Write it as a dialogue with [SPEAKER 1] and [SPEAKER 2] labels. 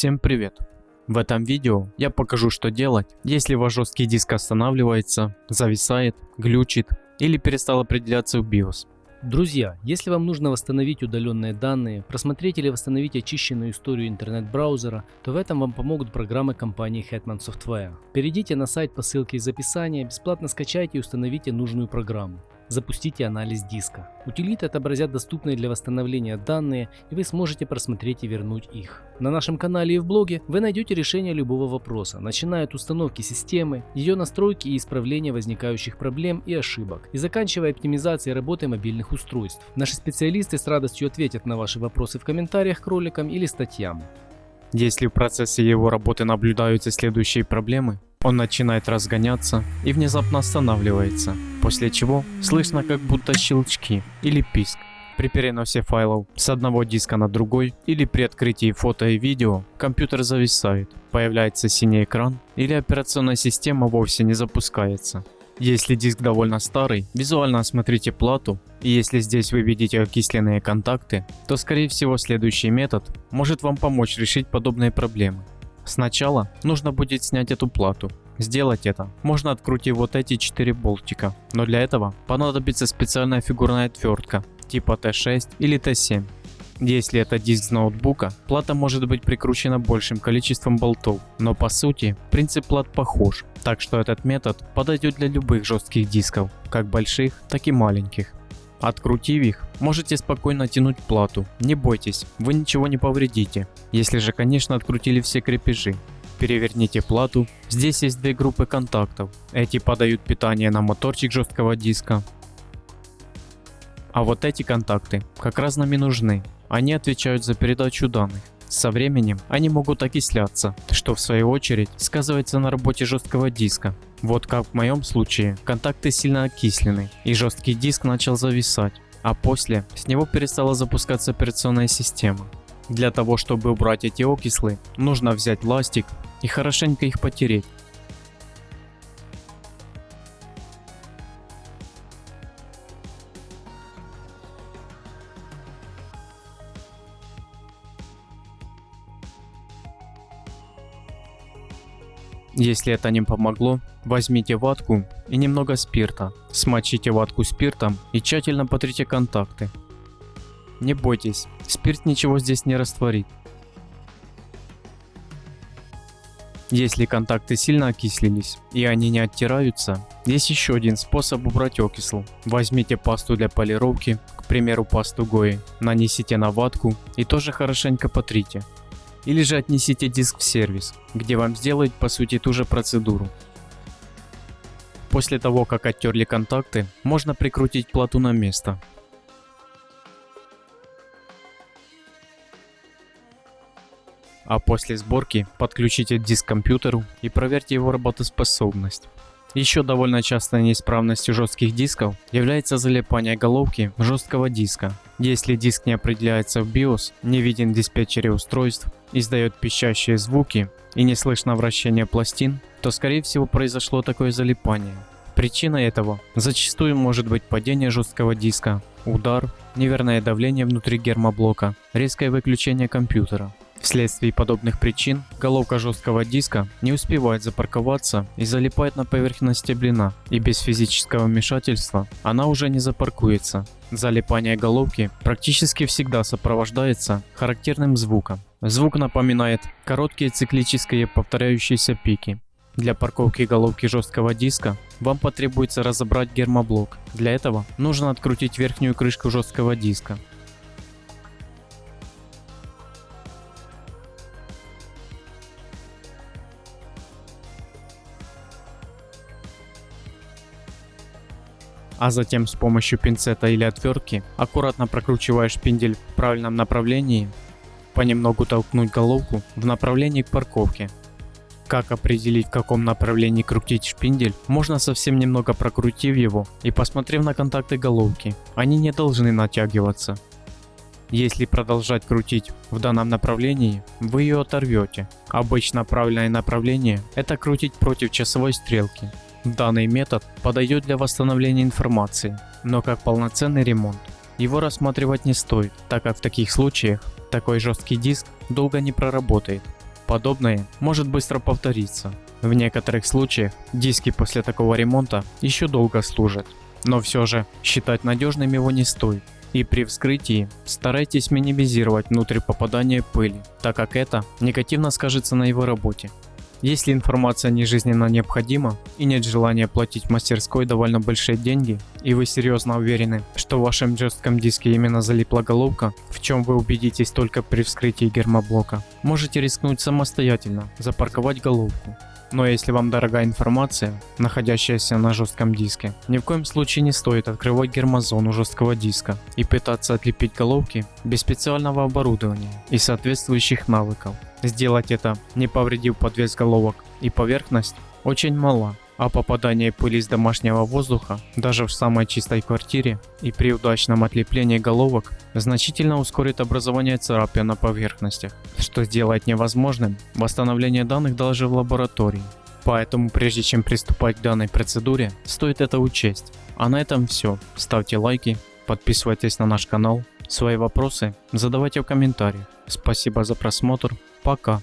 [SPEAKER 1] Всем привет! В этом видео я покажу что делать, если ваш жесткий диск останавливается, зависает, глючит или перестал определяться в BIOS.
[SPEAKER 2] Друзья, если вам нужно восстановить удаленные данные, просмотреть или восстановить очищенную историю интернет-браузера, то в этом вам помогут программы компании Hetman Software. Перейдите на сайт по ссылке из описания, бесплатно скачайте и установите нужную программу. Запустите анализ диска. Утилиты отобразят доступные для восстановления данные, и вы сможете просмотреть и вернуть их. На нашем канале и в блоге вы найдете решение любого вопроса, начиная от установки системы, ее настройки и исправления возникающих проблем и ошибок, и заканчивая оптимизацией работы мобильных устройств. Наши специалисты с радостью ответят на ваши вопросы в комментариях к роликам или статьям.
[SPEAKER 1] Если в процессе его работы наблюдаются следующие проблемы, он начинает разгоняться и внезапно останавливается, после чего слышно как будто щелчки или писк. При переносе файлов с одного диска на другой или при открытии фото и видео компьютер зависает, появляется синий экран или операционная система вовсе не запускается. Если диск довольно старый, визуально осмотрите плату и если здесь вы видите окисленные контакты, то скорее всего следующий метод может вам помочь решить подобные проблемы. Сначала нужно будет снять эту плату. Сделать это можно открутив вот эти 4 болтика, но для этого понадобится специальная фигурная отвертка типа Т6 или Т7. Если это диск ноутбука, плата может быть прикручена большим количеством болтов, но по сути принцип плат похож, так что этот метод подойдет для любых жестких дисков, как больших, так и маленьких. Открутив их, можете спокойно тянуть плату, не бойтесь, вы ничего не повредите, если же конечно открутили все крепежи. Переверните плату, здесь есть две группы контактов, эти подают питание на моторчик жесткого диска. А вот эти контакты как раз нам и нужны, они отвечают за передачу данных. Со временем они могут окисляться, что в свою очередь сказывается на работе жесткого диска. Вот как в моем случае, контакты сильно окислены и жесткий диск начал зависать, а после с него перестала запускаться операционная система. Для того чтобы убрать эти окислы, нужно взять ластик и хорошенько их потереть. Если это не помогло, возьмите ватку и немного спирта. Смочите ватку спиртом и тщательно потрите контакты. Не бойтесь, спирт ничего здесь не растворит. Если контакты сильно окислились и они не оттираются, есть еще один способ убрать окисл. Возьмите пасту для полировки, к примеру пасту Гои, нанесите на ватку и тоже хорошенько потрите или же отнесите диск в сервис, где вам сделают по сути ту же процедуру. После того как оттерли контакты, можно прикрутить плату на место. А после сборки подключите диск к компьютеру и проверьте его работоспособность. Еще довольно частой неисправностью жестких дисков является залипание головки жесткого диска. Если диск не определяется в BIOS, не виден в диспетчере устройств, издает пищащие звуки и не слышно вращения пластин, то скорее всего произошло такое залипание. Причиной этого зачастую может быть падение жесткого диска, удар, неверное давление внутри гермоблока, резкое выключение компьютера. Вследствие подобных причин головка жесткого диска не успевает запарковаться и залипает на поверхности блина, и без физического вмешательства она уже не запаркуется. Залипание головки практически всегда сопровождается характерным звуком. Звук напоминает короткие циклические повторяющиеся пики. Для парковки головки жесткого диска вам потребуется разобрать гермоблок. Для этого нужно открутить верхнюю крышку жесткого диска. А затем с помощью пинцета или отвертки аккуратно прокручивая шпиндель в правильном направлении, понемногу толкнуть головку в направлении к парковке. Как определить в каком направлении крутить шпиндель, можно совсем немного прокрутив его и посмотрев на контакты головки, они не должны натягиваться. Если продолжать крутить в данном направлении, вы ее оторвете. Обычно правильное направление это крутить против часовой стрелки. Данный метод подойдет для восстановления информации, но как полноценный ремонт его рассматривать не стоит, так как в таких случаях такой жесткий диск долго не проработает. Подобное может быстро повториться. В некоторых случаях диски после такого ремонта еще долго служат, но все же считать надежным его не стоит. И при вскрытии старайтесь минимизировать внутрь попадания пыли, так как это негативно скажется на его работе. Если информация не жизненно необходима и нет желания платить в мастерской довольно большие деньги, и вы серьезно уверены, что в вашем жестком диске именно залипла головка, в чем вы убедитесь только при вскрытии гермоблока, можете рискнуть самостоятельно запарковать головку. Но если вам дорога информация, находящаяся на жестком диске, ни в коем случае не стоит открывать гермозону жесткого диска и пытаться отлепить головки без специального оборудования и соответствующих навыков. Сделать это, не повредив подвес головок и поверхность, очень мало, а попадание пыли из домашнего воздуха даже в самой чистой квартире и при удачном отлеплении головок значительно ускорит образование царапин на поверхностях, что сделает невозможным восстановление данных даже в лаборатории. Поэтому прежде чем приступать к данной процедуре, стоит это учесть. А на этом все. Ставьте лайки, подписывайтесь на наш канал, свои вопросы задавайте в комментариях. Спасибо за просмотр, пока.